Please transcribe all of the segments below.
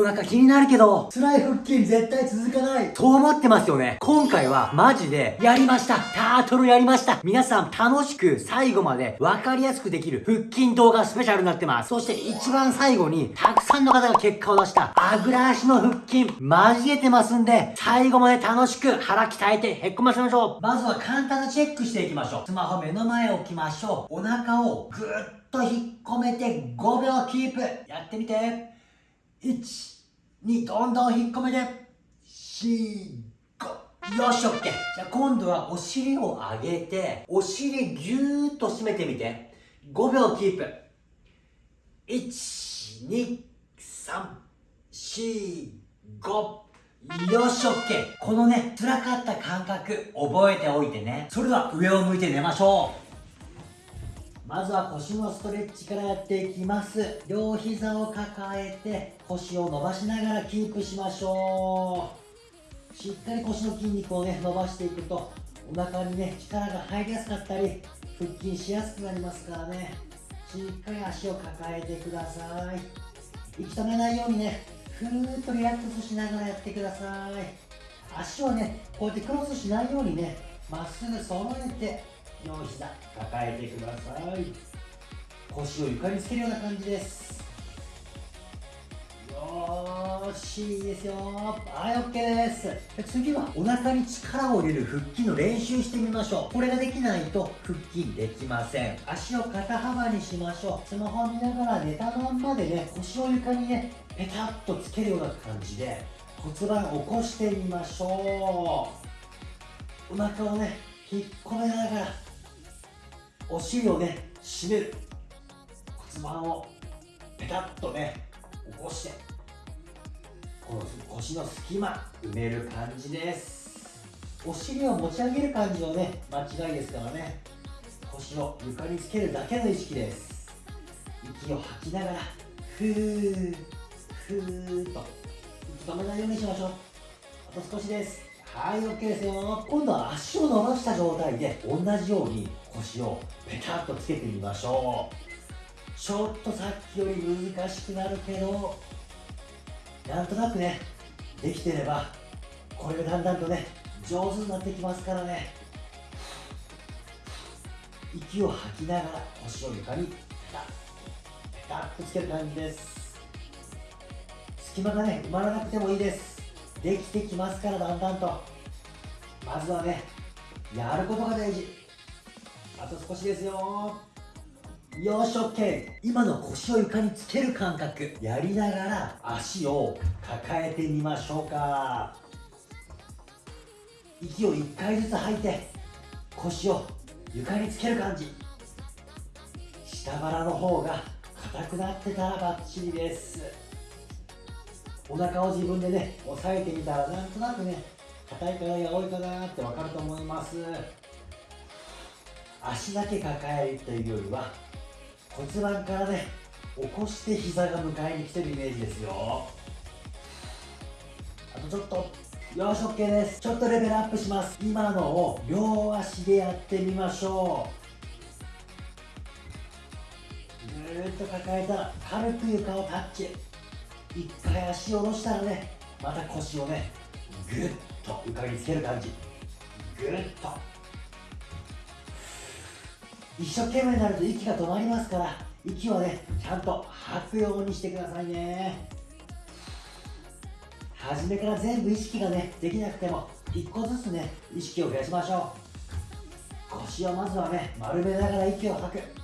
お腹気になるけど、辛い腹筋絶対続かない。と思ってますよね。今回はマジでやりました。タートルやりました。皆さん楽しく最後まで分かりやすくできる腹筋動画スペシャルになってます。そして一番最後にたくさんの方が結果を出したあぐら足の腹筋交えてますんで、最後まで楽しく腹鍛えてへっこませましょう。まずは簡単なチェックしていきましょう。スマホ目の前置きましょう。お腹をぐっと引っ込めて5秒キープ。やってみて。1、2、どんどん引っ込めて。4、5。よし、オッケー。じゃあ今度はお尻を上げて、お尻ぎゅーっと締めてみて。5秒キープ。1、2、3、4、5。よし、オッケー。このね、辛かった感覚、覚えておいてね。それでは上を向いて寝ましょう。まずは腰のストレッチからやっていきます。両膝を抱えて腰を伸ばしながらキープしましょう。しっかり腰の筋肉をね伸ばしていくとお腹にね力が入りやすかったり腹筋しやすくなりますからね。しっかり足を抱えてください。息止めないようにねふーっとリラックスしながらやってください。足をねこうやってクロスしないようにねまっすぐ揃えて両膝抱えてください。腰を床につけるような感じです。よーしいいですよはい OK です次はお腹に力を入れる腹筋の練習してみましょうこれができないと腹筋できません足を肩幅にしましょう。スマホを見ながら寝たまんまでね腰を床にねペタッとつけるような感じで骨盤を起こしてみましょう。お腹をね引っ込めながらお尻をね締める。骨盤をペタッとね起こして。この腰の隙間埋める感じです。お尻を持ち上げる感じのね間違いですからね。腰を床につけるだけの意識です。息を吐きながらふーふーと。息止めないようにしましょう。あと少しです。はい OK ですよ今度は足を伸ばした状態で同じように腰をペタッとつけてみましょう。ちょっとさっきより難しくなるけどなんとなくねできてればこれがだんだんとね上手になってきますからね。息を吐きながら腰を床にペタッペタッとつける感じです。隙間がね埋まらなくてもいいです。できてきますからだんだんと。まずはねやることが大事。あと少しですよ。よし OK 今の腰を床につける感覚。やりながら足を抱えてみましょうか。息を1回ずつ吐いて腰を床につける感じ。下腹の方が硬くなってたらバッチリです。お腹を自分でね押さえてみたらなんとなくね硬いかなや多いかなって分かると思います。足だけ抱えるというよりは骨盤からね起こして膝が迎えに来てるイメージですよ。あとちょっとよし OK です。ちょっとレベルアップします。今のを両足でやってみましょう。ぐーっと抱えたら軽く床をタッチ。一回足を下ろしたらねまた腰をねぐっと床につける感じ。ぐっと。一生懸命になると息が止まりますから息をねちゃんと吐くようにしてくださいね。初めから全部意識がねできなくても一個ずつね意識を増やしましょう。腰をまずはね丸めながら息を吐く。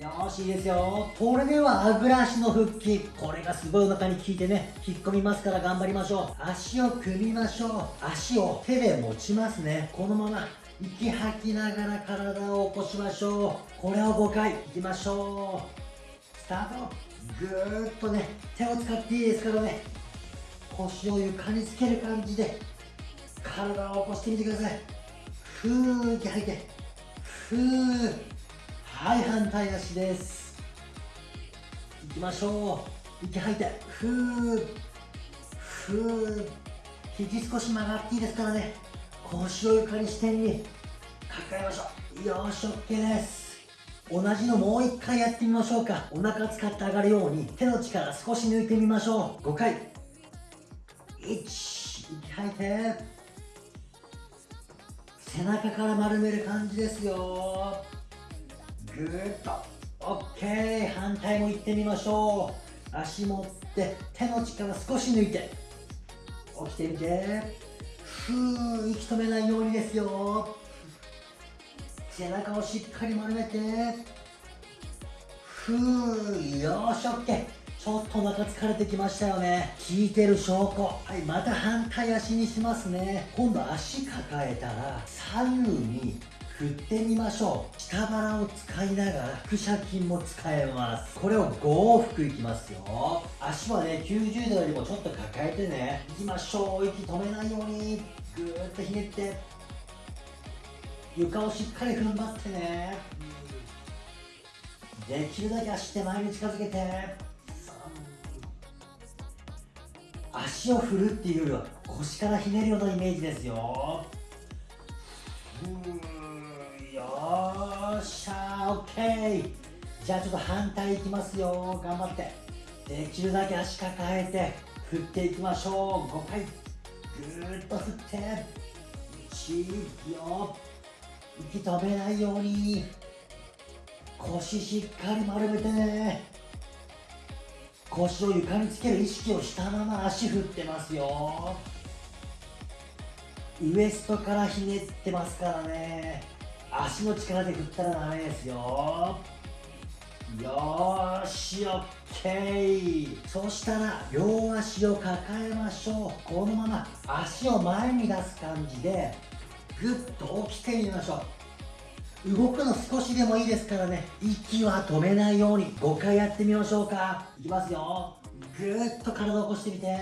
よしいいですよ。これではあぐら足の腹筋。これがすごいお腹に効いてね引っ込みますから頑張りましょう。足を組みましょう。足を手で持ちますね。このまま息吐きながら体を起こしましょう。これを5回いきましょう。スタート。ぐーっとね手を使っていいですからね。腰を床につける感じで体を起こしてみてください。ふー息吐いて。ふー。はい反対足です。いきましょう。息吐いて。ふー。ふー。肘少し曲がっていいですからね。腰を床に支点に。抱えましょう。よし OK です。同じのもう一回やってみましょうか。お腹使って上がるように。手の力少し抜いてみましょう。5回。1息吐いて。背中から丸める感じですよ。ぐーっと。OK 反対も行ってみましょう。足持って手の力少し抜いて。起きてみて。ふー息止めないようにですよ。背中をしっかり丸めて。ふーよーし OK ちょっとお腹疲れてきましたよね。効いてる証拠。はいまた反対足にしますね。今度足抱えたら左右に振ってみましょう。下腹を使いながら腹斜筋も使えます。これを5往復いきますよ。足はね90度よりもちょっと抱えてねいきましょう。息止めないように。ぐーっとひねって。床をしっかり踏ん張ってね。できるだけ足手前に近づけて。足を振るっていうよりは腰からひねるようなイメージですよ。よーしゃーオッケー。じゃあちょっと反対いきますよ。頑張って。できるだけ足抱えて振っていきましょう。5回。ぐーっと振って。1よ息止めないように。腰しっかり丸めてね。腰を床につける意識をしたまま足振ってますよ。ウエストからひねってますからね。足の力で振ったらダメですよ。よーしオッケー。そしたら両足を抱えましょう。このまま足を前に出す感じでぐっと起きてみましょう。動くの少しでもいいですからね。息は止めないように5回やってみましょうか。いきますよ。ぐーっと体を起こしてみて。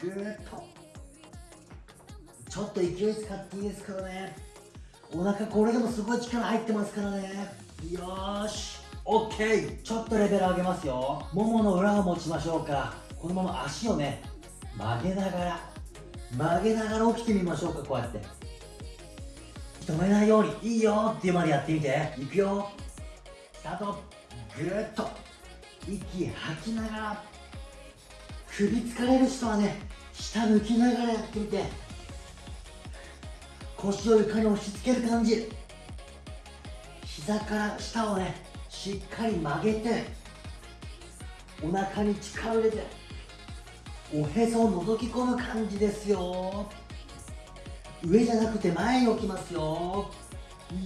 ぐーっと。ちょっと勢い使っていいですからね。お腹これでもすごい力入ってますからね。よーし OK ちょっとレベル上げますよ。ももの裏を持ちましょうか。このまま足をね曲げながら曲げながら起きてみましょうかこうやって。止めないようにいいよっていうまでやってみて。いくよ。スタート。ぐーっと。息吐きながら。首疲れる人はね下抜きながらやってみて。腰を床に押し付ける感じ。膝から下をねしっかり曲げてお腹に力を入れておへそを覗き込む感じですよ。上じゃなくて前に置きますよ。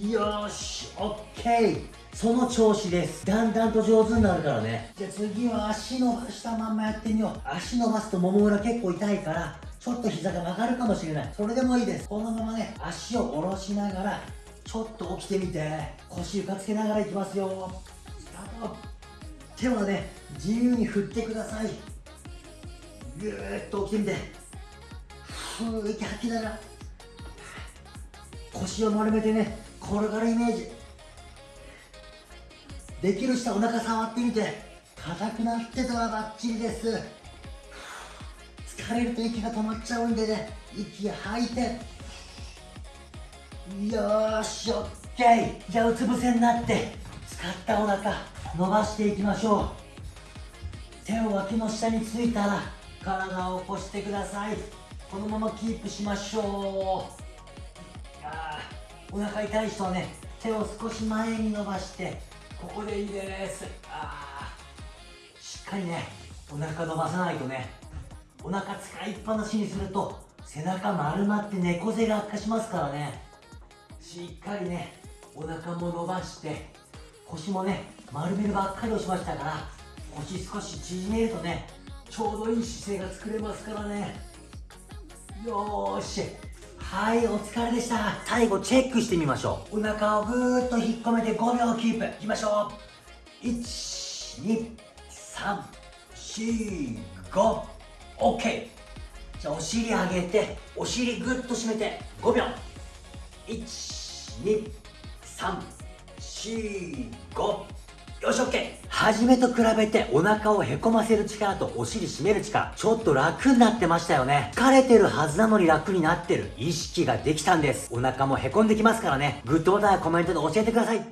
よし OK その調子です。だんだんと上手になるからね。じゃあ次は足伸ばしたまんまやってみよう。足伸ばすともも裏結構痛いからちょっと膝が曲がるかもしれない。それでもいいです。このままね足を下ろしながらちょっと起きてみて腰床つけながらいきますよ。スタート。手はね自由に振ってください。ぐーっと起きてみて。ふー息吐きながら腰を丸めてね転がるイメージ。できる人はお腹触ってみて。硬くなってたらバッチリです。疲れると息が止まっちゃうんでね息吐いて。よーしオッケー。じゃあうつ伏せになって使ったお腹伸ばしていきましょう。手を脇の下についたら体を起こしてください。このままキープしましょう。あお腹痛い人はね手を少し前に伸ばしてここでいいです。あしっかりねお腹伸ばさないとねお腹使いっぱなしにすると背中丸まって猫背が悪化しますからね。しっかりねお腹も伸ばして腰もね丸めるばっかりをしましたから腰少し縮めるとねちょうどいい姿勢が作れますからね。よーし。はいお疲れでした。最後チェックしてみましょう。お腹をぐーっと引っ込めて5秒キープいきましょう。12345 OK じゃあお尻上げてお尻ぐっと締めて5秒。12345よし OK 初めと比べてお腹をへこませる力とお尻締める力ちょっと楽になってましたよね。疲れてるはずなのに楽になってる。意識ができたんです。お腹もへこんできますからね。グッドボタンやコメントで教えてください。